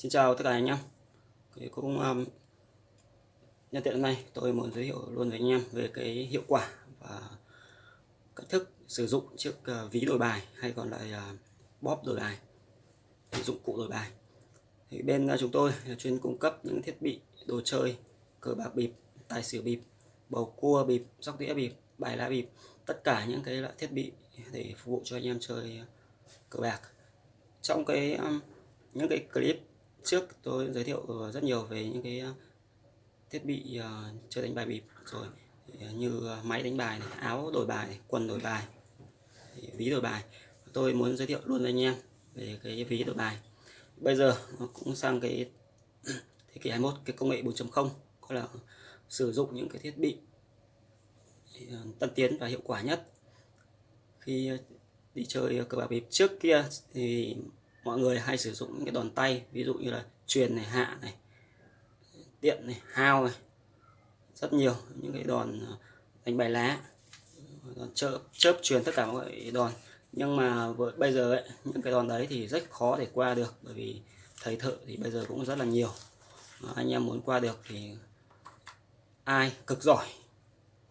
Xin chào tất cả anh em. Cái cũng um, nhân tiện hôm nay tôi muốn giới thiệu luôn với anh em về cái hiệu quả và cách thức sử dụng chiếc uh, ví đổi bài hay còn lại uh, bóp đổi bài dụng cụ đổi bài. Thì bên uh, chúng tôi là chuyên cung cấp những thiết bị đồ chơi cờ bạc bịp tài xỉu bịp bầu cua bịp sóc đĩa bịp bài lá bịp tất cả những cái loại thiết bị để phục vụ cho anh em chơi cờ bạc. Trong cái um, những cái clip trước tôi giới thiệu ờ, rất nhiều về những cái ờ, thiết bị ờ, chơi đánh bài bịp rồi. Như máy đánh bài này, áo đổi bài này, quần đổi bài ví đổi bài. Tôi muốn giới thiệu luôn với anh em về cái ví đổi bài. Bây giờ nó cũng sang cái thế kỷ 21 cái công nghệ 4.0 có là sử dụng những cái thiết bị tân tiến và hiệu quả nhất. Khi đi chơi cờ bạc bịp trước kia thì mọi người hay sử dụng những cái đòn tay ví dụ như là truyền này hạ này tiện này hao này rất nhiều những cái đòn ờ, đánh bài lá đòn chớp chớp truyền tất cả mọi đòn. Nhưng mà với, bây giờ ấy, những cái đòn đấy thì rất khó để qua được bởi vì thầy thợ thì bây giờ cũng rất là nhiều. Ờ, anh em muốn qua được thì ai cực giỏi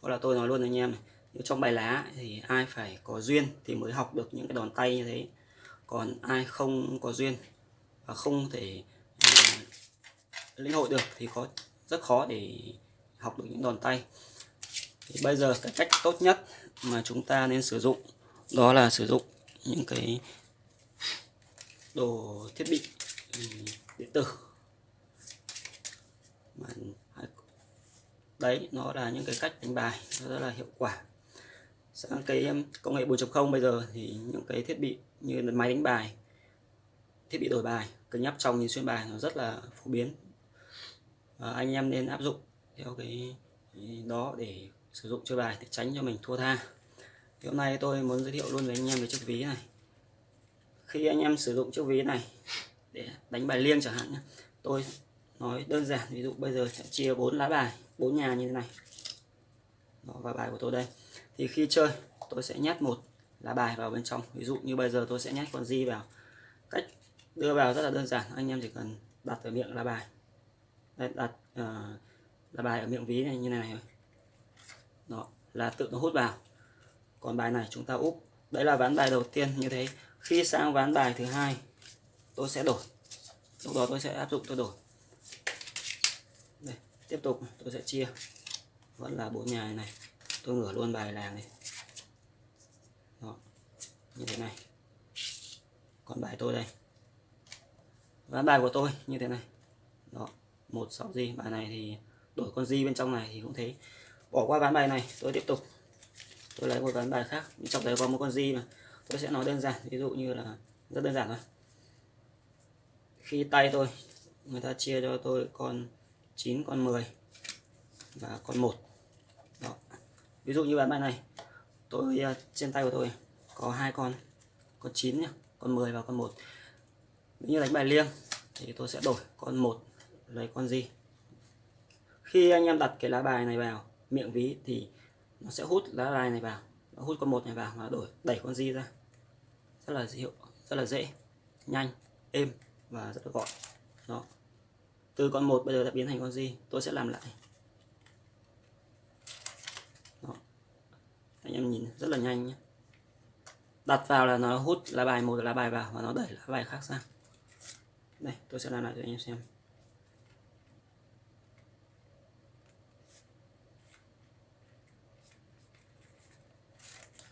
hoặc là tôi nói luôn với anh em này trong bài lá thì ai phải có duyên thì mới học được những cái đòn tay như thế còn ai không có duyên và không thể uh, lĩnh hội được thì có rất khó để học được những đòn tay. Thì bây giờ cái cách tốt nhất mà chúng ta nên sử dụng đó là sử dụng những cái đồ thiết bị ừ, điện tử. À, đấy nó là những cái cách đánh bài rất là hiệu quả sang cái um, công nghệ 4.0 bây giờ thì những cái thiết bị như là máy đánh bài thiết bị đổi bài cân nhắc trong nhìn xuyên bài nó rất là phổ biến. À, anh em nên áp dụng theo cái đó để sử dụng chơi bài để tránh cho mình thua tha. Thì hôm nay tôi muốn giới thiệu luôn với anh em về chiếc ví này. Khi anh em sử dụng chiếc ví này để đánh bài liêng chẳng hạn nhé tôi nói đơn giản ví dụ bây giờ sẽ chia bốn lá bài bốn nhà như thế này đó, và bài của tôi đây. Thì khi chơi tôi sẽ nhét một lá bài vào bên trong. Ví dụ như bây giờ tôi sẽ nhét con di vào. Cách đưa vào rất là đơn giản. Anh em chỉ cần đặt ở miệng lá bài. Đây, đặt uh, lá bài ở miệng ví này như này này. Đó là tự nó hút vào. Còn bài này chúng ta úp. Đấy là ván bài đầu tiên như thế. Khi sang ván bài thứ hai tôi sẽ đổi. Lúc đó tôi sẽ áp dụng tôi đổi. Đây, tiếp tục tôi sẽ chia vẫn là bốn nhà này. Tôi ngửa luôn bài làng này. Đó, như thế này. Còn bài tôi đây. Ván bài của tôi như thế này. Đó một sáu di bài này thì đổi con di bên trong này thì cũng thế. Bỏ qua ván bài này tôi tiếp tục. Tôi lấy một ván bài khác. Trong đấy có một con di mà tôi sẽ nói đơn giản. Ví dụ như là rất đơn giản thôi. Khi tay tôi người ta chia cho tôi con 9 con 10 và con 1 ví dụ như bán bài này, tôi ờ, trên tay của tôi có hai con con 9 nhá, con 10 và con 1 nếu như đánh bài liêng thì tôi sẽ đổi con 1 lấy con gì? Khi anh em đặt cái lá bài này vào miệng ví thì nó sẽ hút lá bài này vào, nó hút con một này vào và đổi, đẩy con di ra. Rất là hiệu rất là dễ, nhanh, êm và rất là gọn. Đó. Từ con một bây giờ đã biến thành con di tôi sẽ làm lại đó anh nhìn rất là nhanh nhé đặt vào là nó hút lá bài một lá bài vào và nó đẩy lá bài khác sang. Đây, tôi sẽ làm lại cho anh em xem.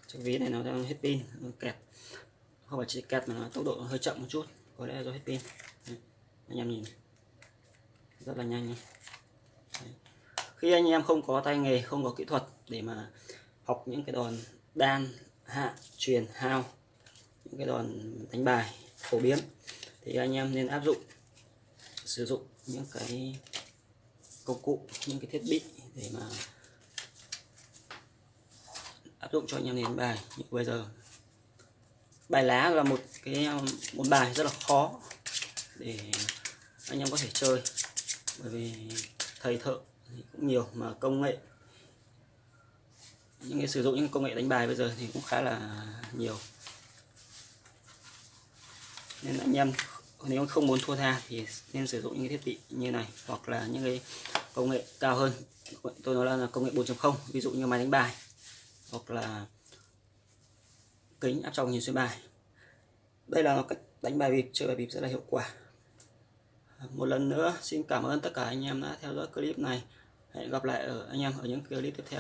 Chiếc ví này nó đang hết pin, nó kẹt không phải chỉ kẹt mà nó tốc độ hơi chậm một chút, có lẽ do hết pin. Anh em nhìn. Rất là nhanh Đấy. khi anh em không có tay nghề, không có kỹ thuật để mà học những cái đòn đan, hạ, truyền, hao, những cái đòn đánh bài phổ biến thì anh em nên áp dụng, sử dụng những cái công cụ, những cái thiết bị để mà áp dụng cho anh em đánh bài. Như bây giờ, bài lá là một cái, một bài rất là khó để anh em có thể chơi bởi vì thầy thợ cũng nhiều mà công nghệ những cái sử dụng những công nghệ đánh bài bây giờ thì cũng khá là nhiều. Nên anh em nếu không muốn thua tha thì nên sử dụng những cái thiết bị như này hoặc là những cái công nghệ cao hơn. Tôi nói là công nghệ 4.0 ví dụ như máy đánh bài hoặc là kính áp tròng nhìn xuyên bài. Đây là cách đánh bài bịp, chơi bài bịp rất là hiệu quả. Một lần nữa, xin cảm ơn tất cả anh em đã theo dõi clip này. Hẹn gặp lại ở anh em ở những clip tiếp theo.